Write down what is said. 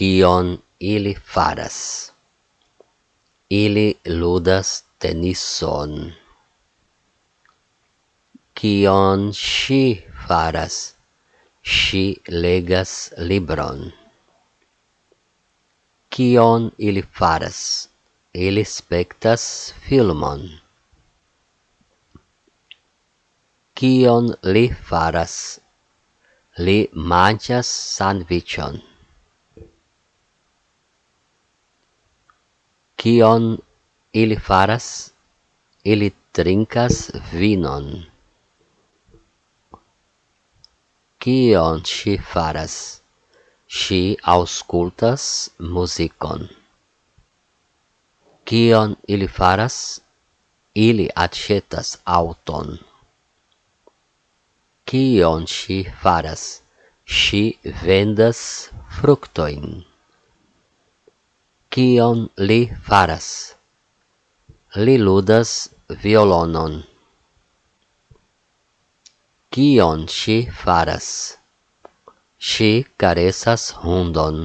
kion ili faras. Ili ludas tenison. Kion ŝi faras? Ŝi legas libron. Kion ili faras? Ili spektas filmon. Kion li faras? Li manĝas sandviĉon. Kion ili faras? Ili trinkas vinon. Kion ŝi faras? Ŝi aŭskultas muzikon. Kion ili faras? Ili aĉetas aŭton. Kion ŝi faras? Ŝi vendas fruktojn kion li faras. Li ludas violonon. Kion ŝi faras? Ŝi karesas hundon.